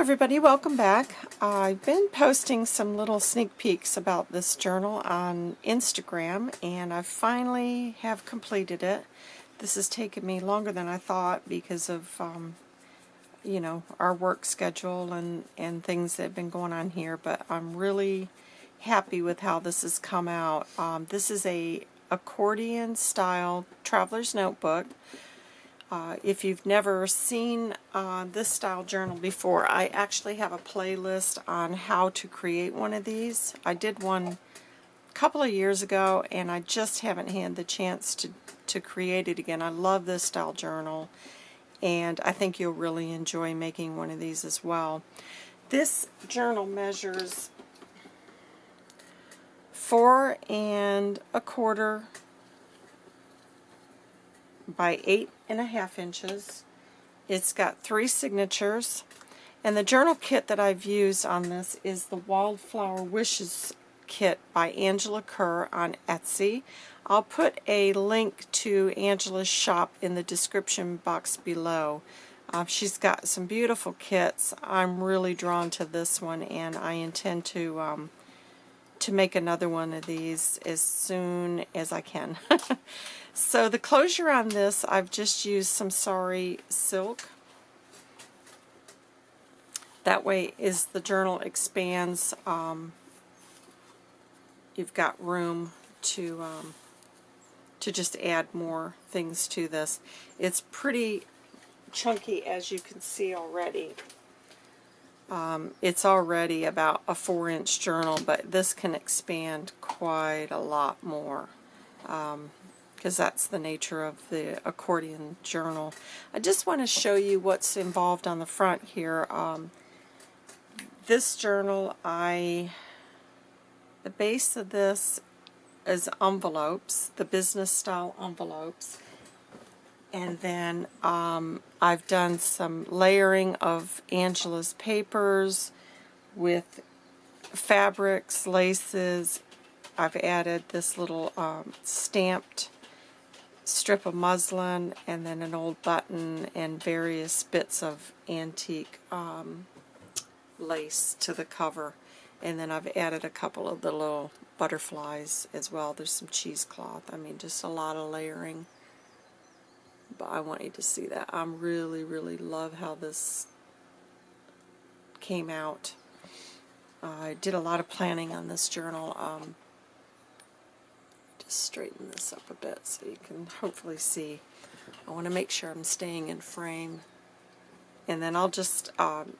everybody, welcome back. I've been posting some little sneak peeks about this journal on Instagram and I finally have completed it. This has taken me longer than I thought because of, um, you know, our work schedule and, and things that have been going on here, but I'm really happy with how this has come out. Um, this is a accordion style traveler's notebook. Uh, if you've never seen uh, this style journal before, I actually have a playlist on how to create one of these. I did one a couple of years ago and I just haven't had the chance to, to create it again. I love this style journal and I think you'll really enjoy making one of these as well. This journal measures four and a quarter by eight and a half inches. It's got three signatures. And the journal kit that I've used on this is the Wildflower Wishes kit by Angela Kerr on Etsy. I'll put a link to Angela's shop in the description box below. Uh, she's got some beautiful kits. I'm really drawn to this one and I intend to um, to make another one of these as soon as I can. So the closure on this, I've just used some sari silk. That way, as the journal expands, um, you've got room to um, to just add more things to this. It's pretty chunky, as you can see already. Um, it's already about a four-inch journal, but this can expand quite a lot more. Um, because that's the nature of the accordion journal. I just want to show you what's involved on the front here. Um, this journal, I the base of this is envelopes, the business style envelopes. And then um, I've done some layering of Angela's papers with fabrics, laces. I've added this little um, stamped strip of muslin and then an old button and various bits of antique um, lace to the cover. And then I've added a couple of the little butterflies as well. There's some cheesecloth. I mean, just a lot of layering. But I want you to see that. I really, really love how this came out. Uh, I did a lot of planning on this journal. Um, straighten this up a bit so you can hopefully see. I want to make sure I'm staying in frame. And then I'll just um,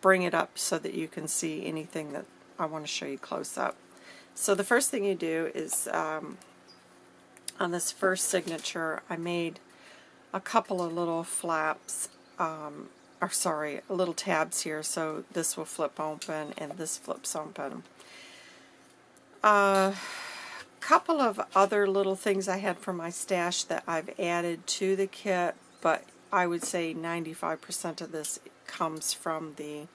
bring it up so that you can see anything that I want to show you close up. So the first thing you do is um, on this first signature I made a couple of little flaps um, or sorry, little tabs here so this will flip open and this flips open. Uh, couple of other little things I had from my stash that I've added to the kit, but I would say 95% of this comes from the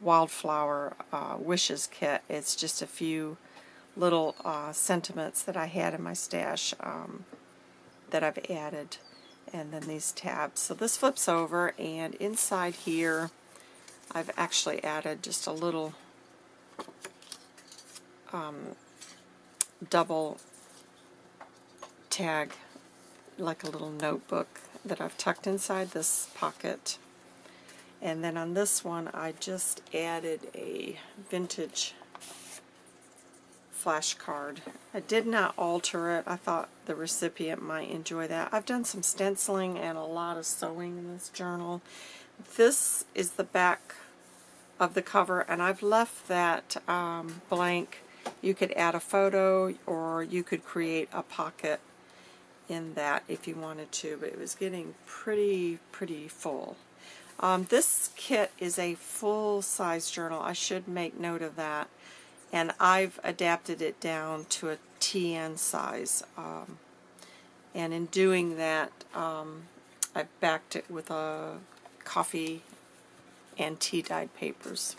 Wildflower uh, Wishes kit. It's just a few little uh, sentiments that I had in my stash um, that I've added and then these tabs. So this flips over and inside here I've actually added just a little um, double tag like a little notebook that I've tucked inside this pocket and then on this one I just added a vintage flashcard. I did not alter it. I thought the recipient might enjoy that. I've done some stenciling and a lot of sewing in this journal. This is the back of the cover and I've left that um, blank you could add a photo or you could create a pocket in that if you wanted to, but it was getting pretty, pretty full. Um, this kit is a full-size journal. I should make note of that. And I've adapted it down to a TN size. Um, and in doing that, um, I've backed it with a coffee and tea dyed papers.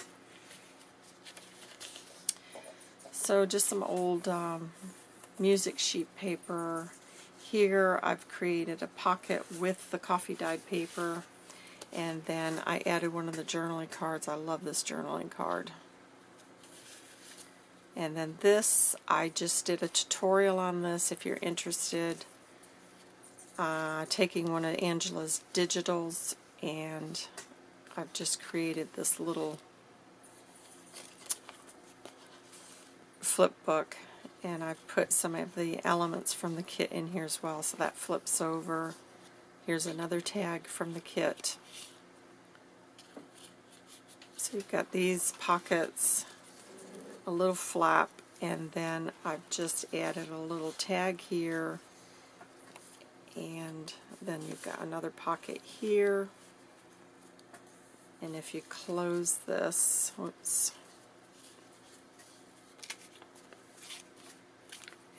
So just some old um, music sheet paper. Here I've created a pocket with the coffee dyed paper And then I added one of the journaling cards. I love this journaling card. And then this, I just did a tutorial on this if you're interested. Uh, taking one of Angela's digitals and I've just created this little flip book and I've put some of the elements from the kit in here as well so that flips over. Here's another tag from the kit. So you've got these pockets, a little flap, and then I've just added a little tag here. And then you've got another pocket here. And if you close this whoops,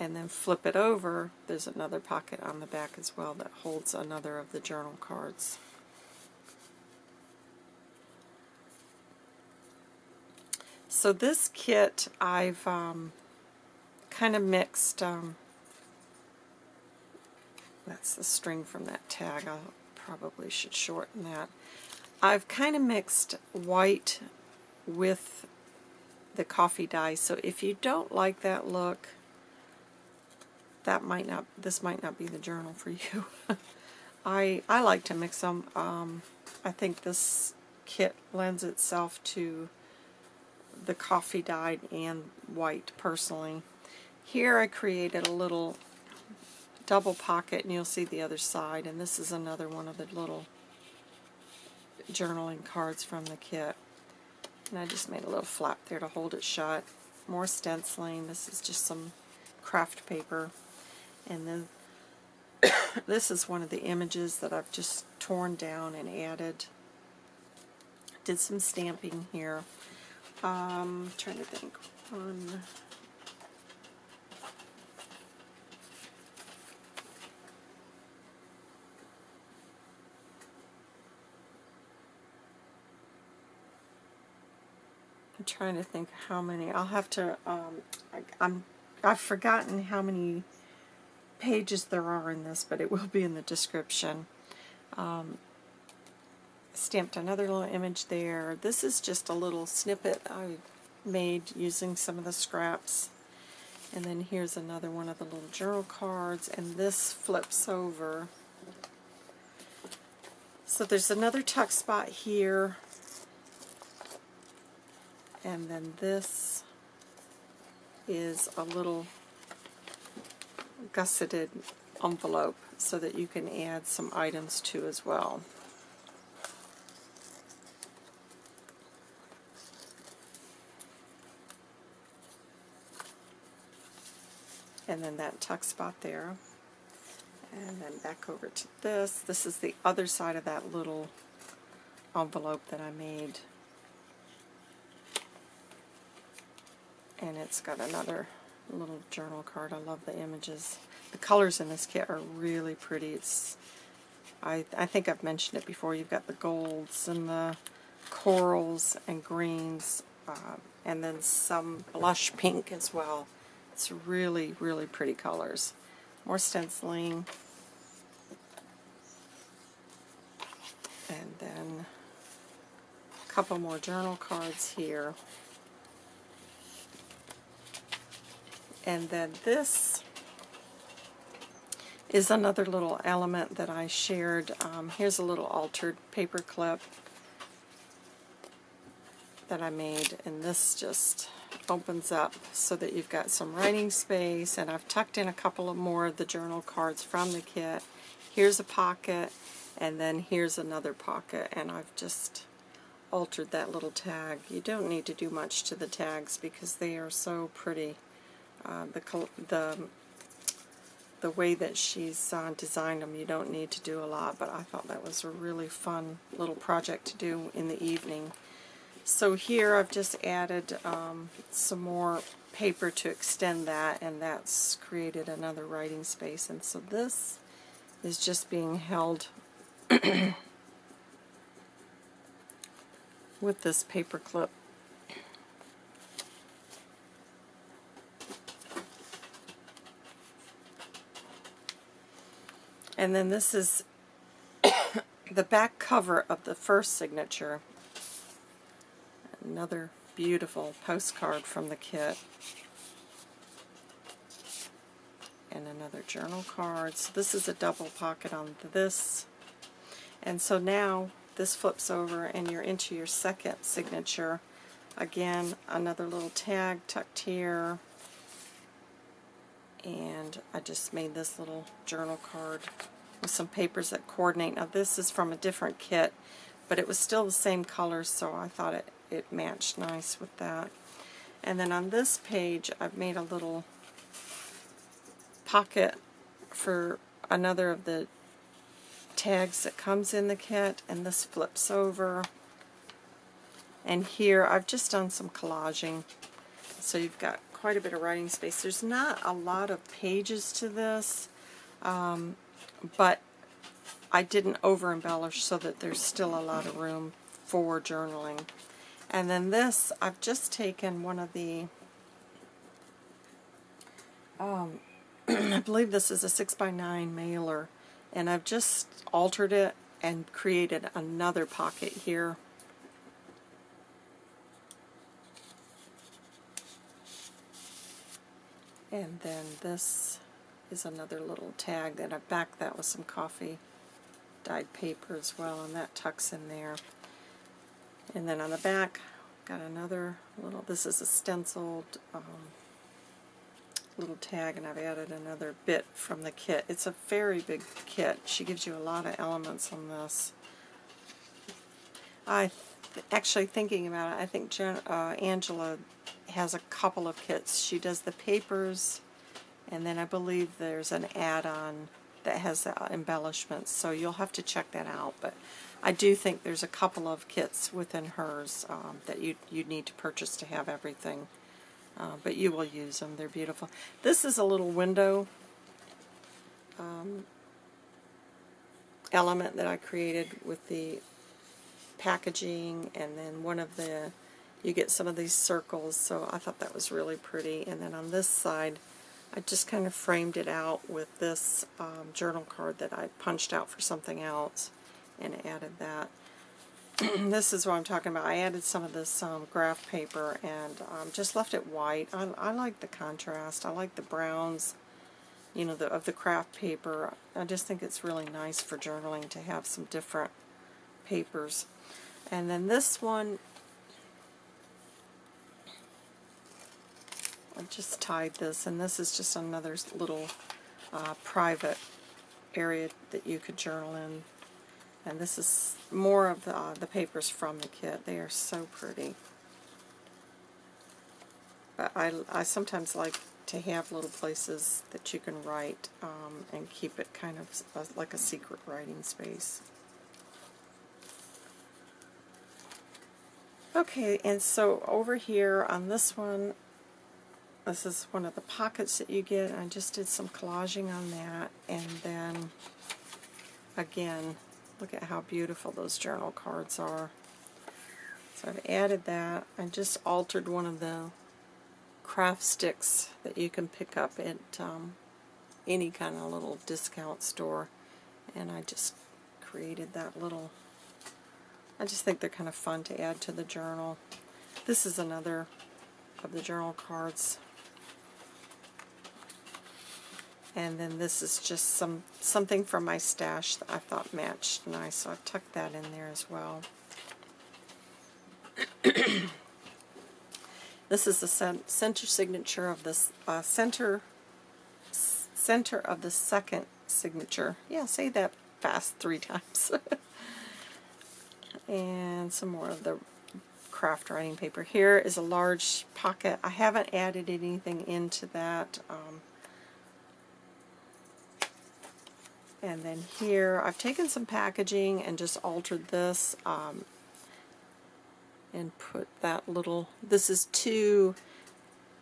and then flip it over there's another pocket on the back as well that holds another of the journal cards so this kit I've um, kind of mixed um, that's the string from that tag. I probably should shorten that. I've kind of mixed white with the coffee dye, so if you don't like that look, that might not, this might not be the journal for you. I, I like to mix them. Um, I think this kit lends itself to the coffee dyed and white personally. Here I created a little double pocket and you'll see the other side and this is another one of the little journaling cards from the kit. And I just made a little flap there to hold it shut. More stenciling this is just some craft paper. And then this is one of the images that I've just torn down and added. Did some stamping here um, trying to think one I'm trying to think how many. I'll have to. Um, I, I'm. I've forgotten how many pages there are in this, but it will be in the description. Um, stamped another little image there. This is just a little snippet I made using some of the scraps. And then here's another one of the little journal cards, and this flips over. So there's another tuck spot here and then this is a little gusseted envelope so that you can add some items to as well. And then that tuck spot there. And then back over to this. This is the other side of that little envelope that I made and it's got another little journal card. I love the images. The colors in this kit are really pretty. It's I, I think I've mentioned it before. You've got the golds and the corals and greens uh, and then some blush pink as well. It's really, really pretty colors. More stenciling. And then a couple more journal cards here. And then this is another little element that I shared. Um, here's a little altered paper clip that I made, and this just opens up so that you've got some writing space, and I've tucked in a couple of more of the journal cards from the kit. Here's a pocket, and then here's another pocket, and I've just altered that little tag. You don't need to do much to the tags because they are so pretty uh, the, the, the way that she's uh, designed them, you don't need to do a lot, but I thought that was a really fun little project to do in the evening. So here I've just added um, some more paper to extend that, and that's created another writing space. And so this is just being held with this paper clip And then this is the back cover of the first signature. Another beautiful postcard from the kit. And another journal card. So this is a double pocket on this. And so now this flips over and you're into your second signature. Again, another little tag tucked here. And I just made this little journal card with some papers that coordinate. Now this is from a different kit, but it was still the same color, so I thought it, it matched nice with that. And then on this page, I've made a little pocket for another of the tags that comes in the kit, and this flips over. And here, I've just done some collaging, so you've got quite a bit of writing space. There's not a lot of pages to this. Um, but I didn't over embellish so that there's still a lot of room for journaling. And then this, I've just taken one of the, um, I believe this is a 6x9 mailer, and I've just altered it and created another pocket here. And then this is another little tag that I backed that with some coffee dyed paper as well, and that tucks in there. And then on the back, got another little, this is a stenciled um, little tag, and I've added another bit from the kit. It's a very big kit. She gives you a lot of elements on this. I th actually thinking about it, I think Jen, uh, Angela has a couple of kits. She does the papers, and then I believe there's an add-on that has embellishments, so you'll have to check that out. But I do think there's a couple of kits within hers um, that you you need to purchase to have everything. Uh, but you will use them. They're beautiful. This is a little window um, element that I created with the packaging and then one of the you get some of these circles so I thought that was really pretty and then on this side I just kind of framed it out with this um, journal card that I punched out for something else and added that. this is what I'm talking about. I added some of this um, graph paper and um, just left it white. I, I like the contrast. I like the browns you know, the, of the craft paper. I just think it's really nice for journaling to have some different papers. And then this one I just tied this, and this is just another little uh, private area that you could journal in. And this is more of the, uh, the papers from the kit. They are so pretty. But I, I sometimes like to have little places that you can write um, and keep it kind of a, like a secret writing space. Okay, and so over here on this one, this is one of the pockets that you get. I just did some collaging on that. And then, again, look at how beautiful those journal cards are. So I've added that. I just altered one of the craft sticks that you can pick up at um, any kind of little discount store. And I just created that little... I just think they're kind of fun to add to the journal. This is another of the journal cards and then this is just some something from my stash that I thought matched nice, so I've tucked that in there as well. this is the center signature of this uh, center center of the second signature. Yeah, say that fast three times. and some more of the craft writing paper. Here is a large pocket. I haven't added anything into that. Um, And then here, I've taken some packaging and just altered this um, and put that little, this is two,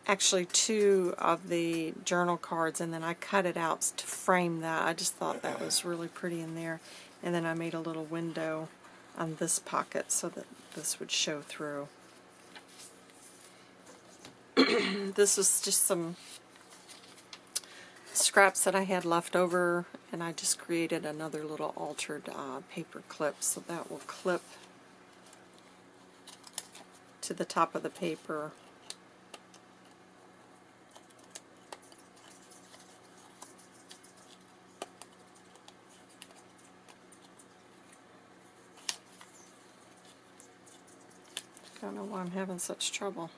actually two of the journal cards, and then I cut it out to frame that. I just thought that was really pretty in there. And then I made a little window on this pocket so that this would show through. this was just some scraps that I had left over and I just created another little altered uh, paper clip so that will clip to the top of the paper Don't know why I'm having such trouble.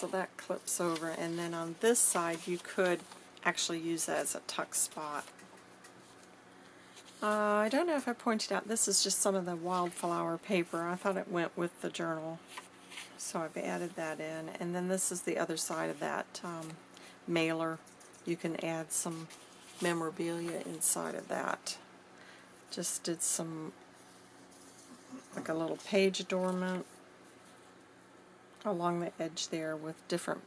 So that clips over, and then on this side you could actually use that as a tuck spot. Uh, I don't know if I pointed out, this is just some of the wildflower paper. I thought it went with the journal, so I've added that in. And then this is the other side of that um, mailer. You can add some memorabilia inside of that just did some like a little page adornment along the edge there with different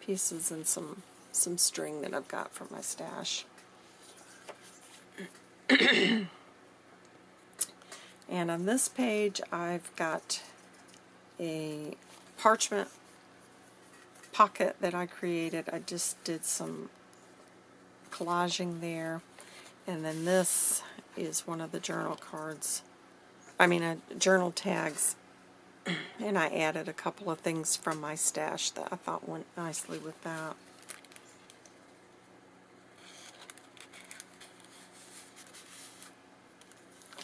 pieces and some some string that I've got from my stash. and on this page I've got a parchment pocket that I created. I just did some collaging there. And then this is one of the journal cards. I mean, uh, journal tags. and I added a couple of things from my stash that I thought went nicely with that.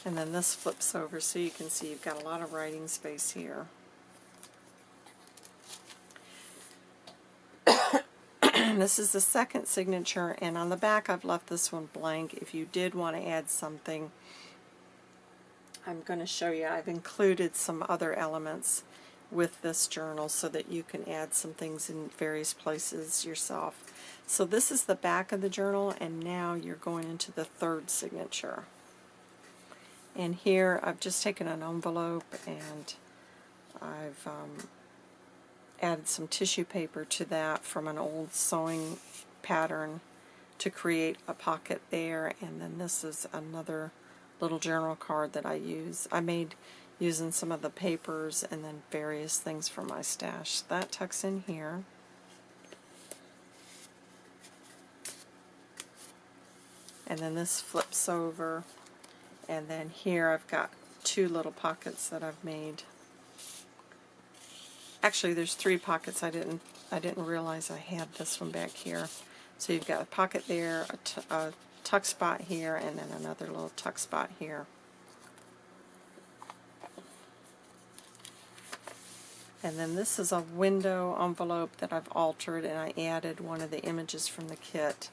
And then this flips over so you can see you've got a lot of writing space here. this is the second signature, and on the back I've left this one blank. If you did want to add something, I'm going to show you. I've included some other elements with this journal so that you can add some things in various places yourself. So this is the back of the journal, and now you're going into the third signature. And here I've just taken an envelope and I've um, added some tissue paper to that from an old sewing pattern to create a pocket there and then this is another little journal card that I use. I made using some of the papers and then various things from my stash. That tucks in here. And then this flips over and then here I've got two little pockets that I've made Actually, there's three pockets. I didn't I didn't realize I had this one back here. So you've got a pocket there, a, a tuck spot here, and then another little tuck spot here. And then this is a window envelope that I've altered, and I added one of the images from the kit.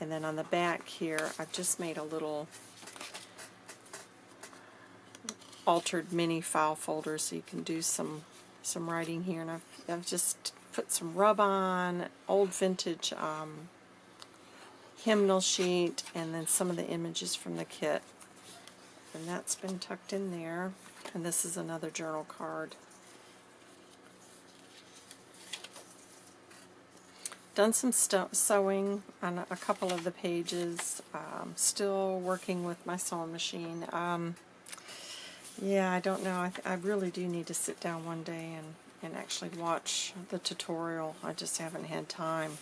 And then on the back here, I've just made a little altered mini file folder so you can do some some writing here, and I've, I've just put some rub on, old vintage um, hymnal sheet, and then some of the images from the kit. And that's been tucked in there. And this is another journal card. Done some sewing on a couple of the pages. Um, still working with my sewing machine. Um, yeah, I don't know. I, I really do need to sit down one day and, and actually watch the tutorial. I just haven't had time.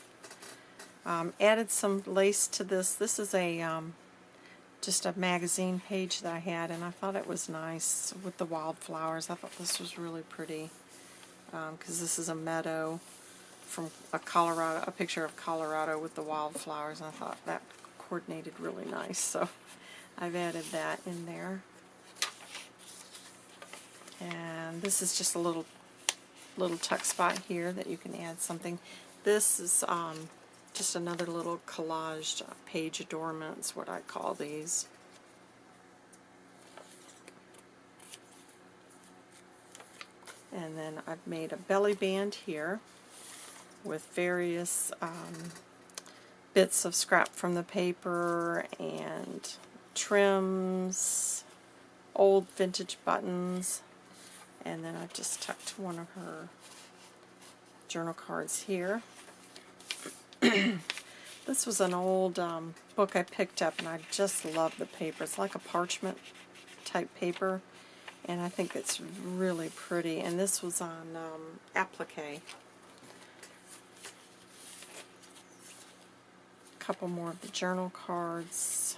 Um, added some lace to this. This is a um, just a magazine page that I had, and I thought it was nice with the wildflowers. I thought this was really pretty because um, this is a meadow from a Colorado, a picture of Colorado with the wildflowers, and I thought that coordinated really nice. So I've added that in there. And this is just a little little tuck spot here that you can add something. This is um, just another little collaged page adornments, what I call these. And then I've made a belly band here with various um, bits of scrap from the paper and trims, old vintage buttons, and then I've just tucked one of her journal cards here this was an old um, book I picked up, and I just love the paper. It's like a parchment type paper, and I think it's really pretty. And this was on um, applique. A couple more of the journal cards.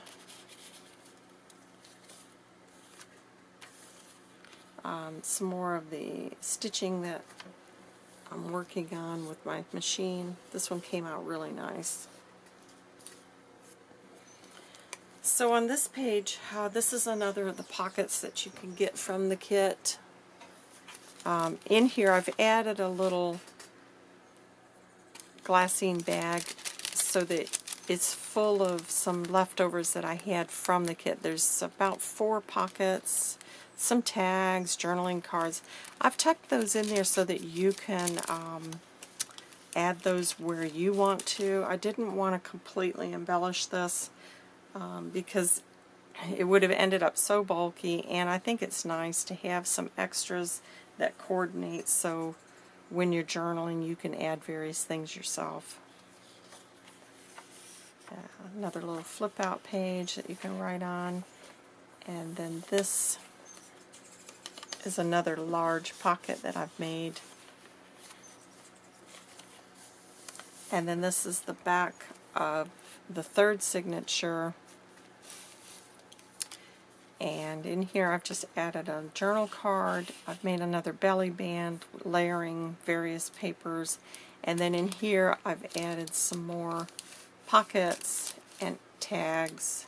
Um, some more of the stitching that I'm working on with my machine. This one came out really nice. So on this page, uh, this is another of the pockets that you can get from the kit. Um, in here I've added a little glassine bag so that it's full of some leftovers that I had from the kit. There's about four pockets, some tags, journaling cards. I've tucked those in there so that you can um, add those where you want to. I didn't want to completely embellish this um, because it would have ended up so bulky and I think it's nice to have some extras that coordinate so when you're journaling you can add various things yourself. Uh, another little flip out page that you can write on and then this is another large pocket that I've made and then this is the back of the third signature and in here I've just added a journal card. I've made another belly band layering various papers. And then in here I've added some more pockets and tags.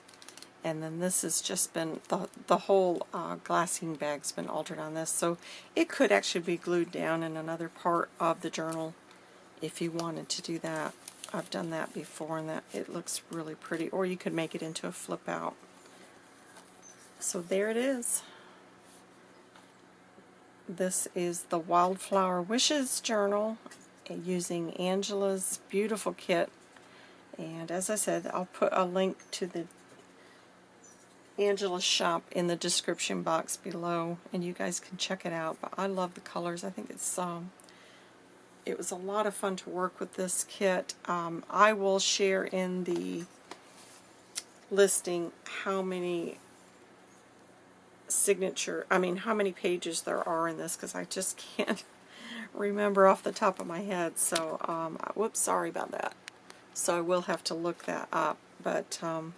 And then this has just been, the, the whole uh, bag's been altered on this. So it could actually be glued down in another part of the journal if you wanted to do that. I've done that before and that it looks really pretty. Or you could make it into a flip out. So there it is. This is the Wildflower Wishes Journal using Angela's beautiful kit. And as I said, I'll put a link to the Angela's shop in the description box below and you guys can check it out. But I love the colors. I think it's um, it was a lot of fun to work with this kit. Um, I will share in the listing how many signature, I mean how many pages there are in this because I just can't remember off the top of my head. So, um, whoops, sorry about that. So I will have to look that up, but um,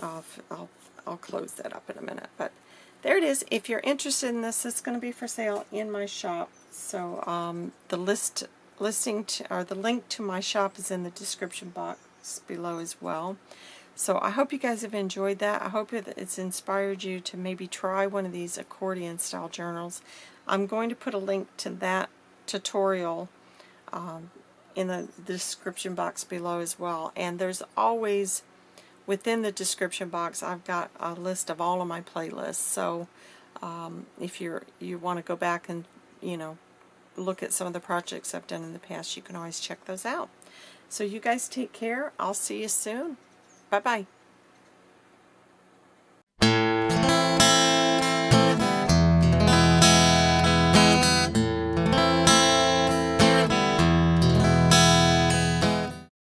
I'll, I'll, I'll close that up in a minute. But there it is. If you're interested in this, it's going to be for sale in my shop. So um, the list listing to, or the link to my shop is in the description box below as well. So I hope you guys have enjoyed that. I hope it's inspired you to maybe try one of these accordion style journals. I'm going to put a link to that tutorial um, in the description box below as well. And there's always, within the description box, I've got a list of all of my playlists. So um, if you're you want to go back and, you know, look at some of the projects I've done in the past, you can always check those out. So you guys take care. I'll see you soon. Bye-bye.